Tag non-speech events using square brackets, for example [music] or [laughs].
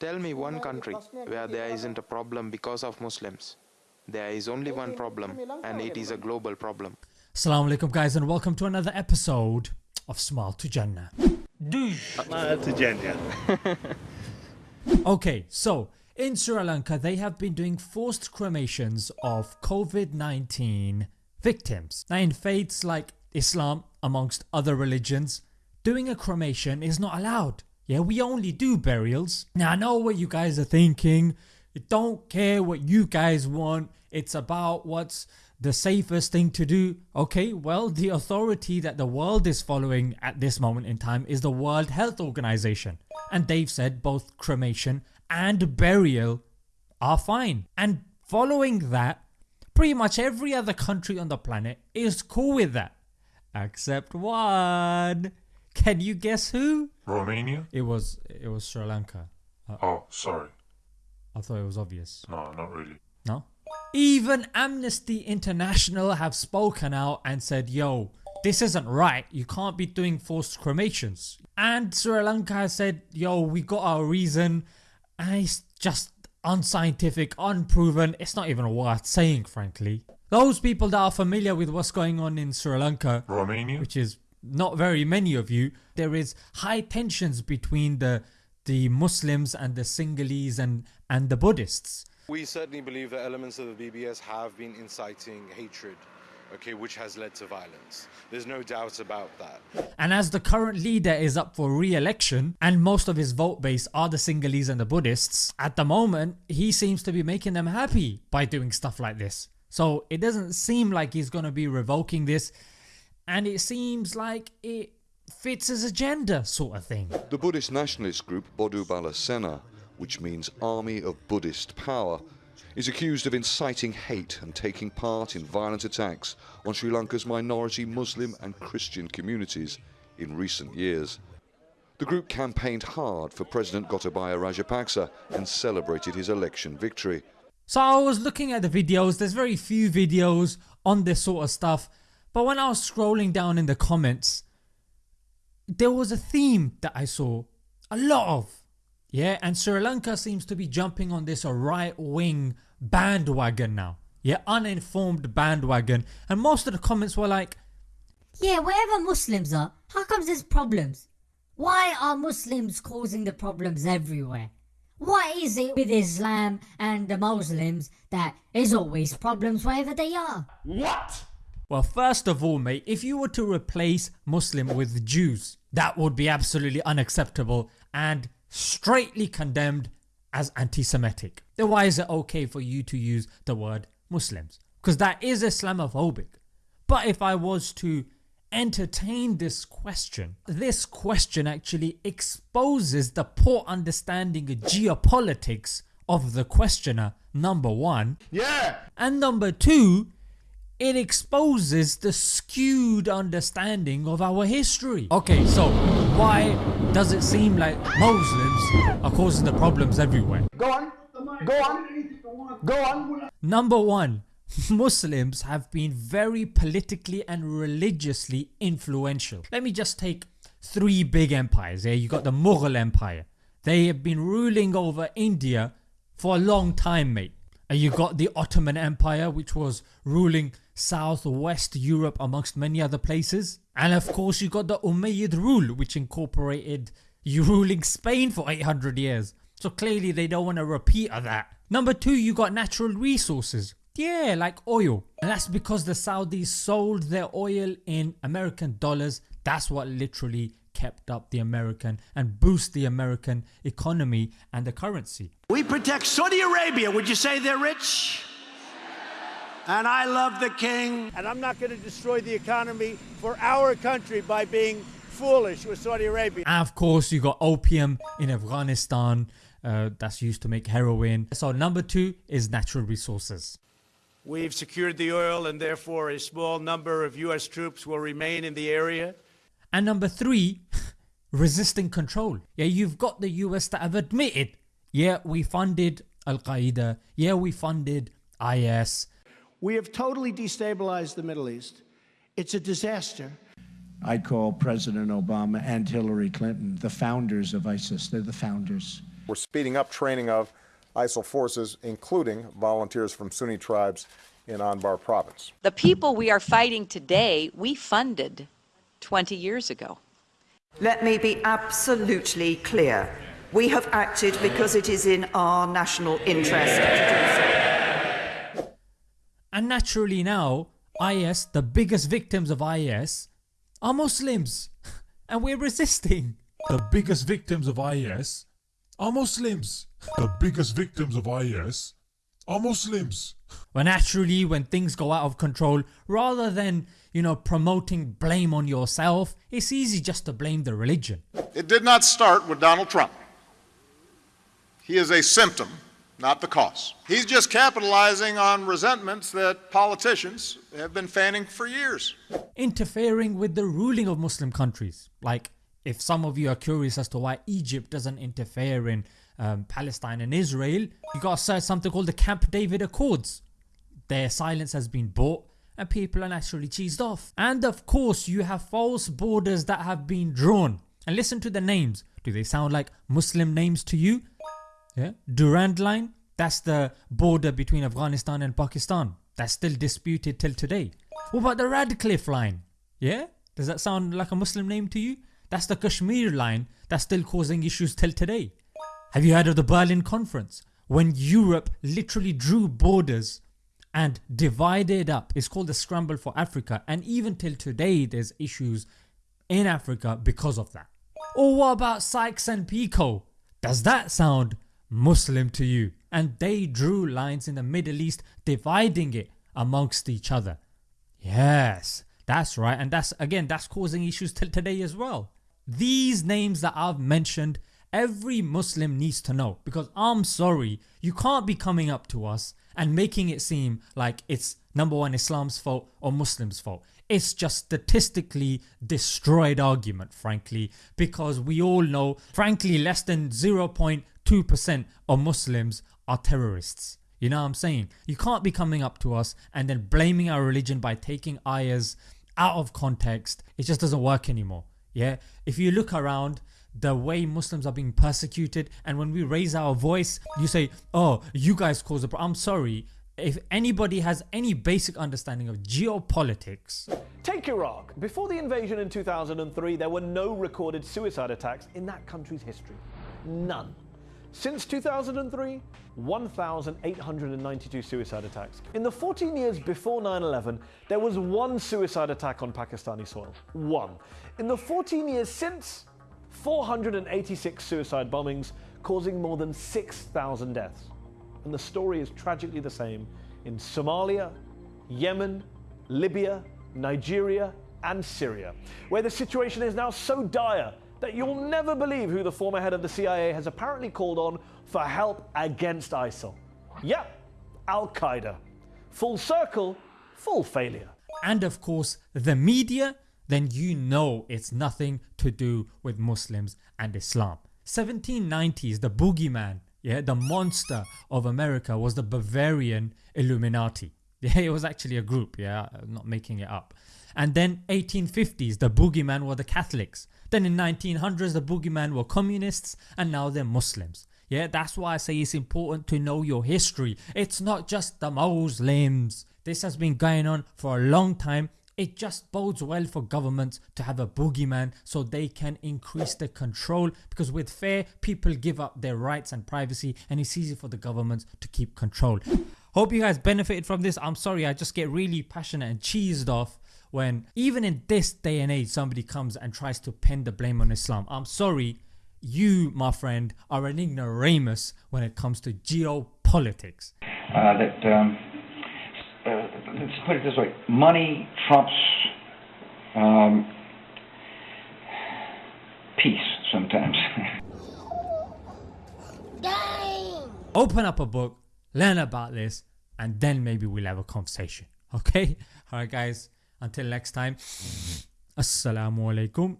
Tell me one country where there isn't a problem because of Muslims. There is only one problem and it is a global problem. Assalamu alaikum guys and welcome to another episode of Smile to Jannah. to Jannah. [laughs] Okay, so in Sri Lanka they have been doing forced cremations of COVID-19 victims. Now in faiths like Islam amongst other religions, doing a cremation is not allowed. Yeah, we only do burials. Now I know what you guys are thinking, don't care what you guys want, it's about what's the safest thing to do. Okay, well the authority that the world is following at this moment in time is the World Health Organization and they've said both cremation and burial are fine and following that pretty much every other country on the planet is cool with that except one. Can you guess who? Romania? It was it was Sri Lanka. Uh, oh, sorry. I thought it was obvious. No, not really. No? Even Amnesty International have spoken out and said yo this isn't right you can't be doing forced cremations and Sri Lanka has said yo we got our reason and it's just unscientific, unproven, it's not even worth saying frankly. Those people that are familiar with what's going on in Sri Lanka Romania? which is not very many of you, there is high tensions between the the Muslims and the Sinhalese and, and the Buddhists. We certainly believe that elements of the BBS have been inciting hatred, okay, which has led to violence. There's no doubt about that. And as the current leader is up for re-election and most of his vote base are the Sinhalese and the Buddhists, at the moment he seems to be making them happy by doing stuff like this. So it doesn't seem like he's gonna be revoking this and it seems like it fits his agenda sort of thing. The Buddhist nationalist group Bodu Bala Sena, which means Army of Buddhist Power, is accused of inciting hate and taking part in violent attacks on Sri Lanka's minority Muslim and Christian communities in recent years. The group campaigned hard for President Gotabaya Rajapaksa and celebrated his election victory. So I was looking at the videos, there's very few videos on this sort of stuff but when I was scrolling down in the comments there was a theme that I saw a lot of yeah and Sri Lanka seems to be jumping on this right wing bandwagon now yeah uninformed bandwagon and most of the comments were like Yeah, wherever Muslims are, how comes there's problems? Why are Muslims causing the problems everywhere? What is it with Islam and the Muslims that is always problems wherever they are? Well first of all mate if you were to replace Muslim with Jews that would be absolutely unacceptable and straightly condemned as anti-Semitic. Then why is it okay for you to use the word Muslims? Because that is Islamophobic. But if I was to entertain this question, this question actually exposes the poor understanding of geopolitics of the questioner number one. Yeah! And number two, it exposes the skewed understanding of our history. Okay so why does it seem like Muslims are causing the problems everywhere? Go on. Go on. Go on. Number 1 [laughs] Muslims have been very politically and religiously influential. Let me just take three big empires here. You got the Mughal empire. They have been ruling over India for a long time mate. You got the Ottoman empire which was ruling southwest Europe amongst many other places. And of course you got the Umayyad rule which incorporated you ruling Spain for 800 years. So clearly they don't want a repeat of that. Number 2 you got natural resources. Yeah like oil and that's because the Saudis sold their oil in American dollars that's what literally kept up the American and boost the American economy and the currency. We protect Saudi Arabia. Would you say they're rich? And I love the king. And I'm not going to destroy the economy for our country by being foolish with Saudi Arabia. And of course you got opium in Afghanistan uh, that's used to make heroin. So number 2 is natural resources. We've secured the oil and therefore a small number of US troops will remain in the area. And number 3 resisting control. Yeah you've got the US that have admitted yeah we funded Al Qaeda, yeah we funded IS, We have totally destabilized the Middle East. It's a disaster. I call President Obama and Hillary Clinton the founders of ISIS. They're the founders. We're speeding up training of ISIL forces, including volunteers from Sunni tribes in Anbar province. The people we are fighting today, we funded 20 years ago. Let me be absolutely clear. We have acted because it is in our national interest to do so. And naturally now, IS, the biggest victims of IS, are Muslims. [laughs] And we're resisting. The biggest victims of IS are Muslims. The biggest victims of IS are Muslims. Well, naturally, when things go out of control, rather than, you know, promoting blame on yourself, it's easy just to blame the religion. It did not start with Donald Trump. He is a symptom, not the cause. He's just capitalizing on resentments that politicians have been fanning for years. Interfering with the ruling of Muslim countries. Like, if some of you are curious as to why Egypt doesn't interfere in um, Palestine and Israel, you gotta search something called the Camp David Accords. Their silence has been bought and people are naturally cheesed off. And of course you have false borders that have been drawn. And listen to the names. Do they sound like Muslim names to you? Yeah, Durand Line, that's the border between Afghanistan and Pakistan. That's still disputed till today. What about the Radcliffe Line? Yeah, does that sound like a Muslim name to you? That's the Kashmir line that's still causing issues till today. Have you heard of the Berlin Conference? When Europe literally drew borders and divided up. It's called the Scramble for Africa and even till today there's issues in Africa because of that. Or what about Sykes and Picot? Does that sound Muslim to you? And they drew lines in the Middle East dividing it amongst each other. Yes, that's right and that's again that's causing issues till today as well. These names that I've mentioned every Muslim needs to know because I'm sorry you can't be coming up to us and making it seem like it's number one Islam's fault or Muslims fault. It's just statistically destroyed argument frankly because we all know frankly less than 0.2% of Muslims are terrorists. You know what I'm saying? You can't be coming up to us and then blaming our religion by taking ayahs out of context. It just doesn't work anymore. Yeah, if you look around the way Muslims are being persecuted and when we raise our voice you say oh you guys cause the problem. I'm sorry if anybody has any basic understanding of geopolitics. Take Iraq. Before the invasion in 2003 there were no recorded suicide attacks in that country's history. None. Since 2003, 1,892 suicide attacks. In the 14 years before 9-11, there was one suicide attack on Pakistani soil. One. In the 14 years since, 486 suicide bombings causing more than 6,000 deaths. And the story is tragically the same in Somalia, Yemen, Libya, Nigeria and Syria, where the situation is now so dire that you'll never believe who the former head of the CIA has apparently called on for help against ISIL. Yep, Al-Qaeda. Full circle, full failure. And of course the media then you know it's nothing to do with Muslims and Islam. 1790s the boogeyman, yeah, the monster of America was the Bavarian Illuminati. [laughs] Yeah, it was actually a group, yeah, I'm not making it up. And then 1850s the boogeyman were the Catholics. Then in 1900s the boogeyman were communists and now they're Muslims. Yeah, that's why I say it's important to know your history. It's not just the Muslims. This has been going on for a long time it just bodes well for governments to have a boogeyman so they can increase the control because with fear people give up their rights and privacy and it's easy for the governments to keep control. Hope you guys benefited from this. I'm sorry I just get really passionate and cheesed off when even in this day and age somebody comes and tries to pin the blame on Islam. I'm sorry you my friend are an ignoramus when it comes to geopolitics. Uh, that um uh, let's put it this way money trumps um, peace sometimes. [laughs] Open up a book, learn about this, and then maybe we'll have a conversation. Okay? Alright, guys, until next time, mm-hmm. Assalamu alaikum.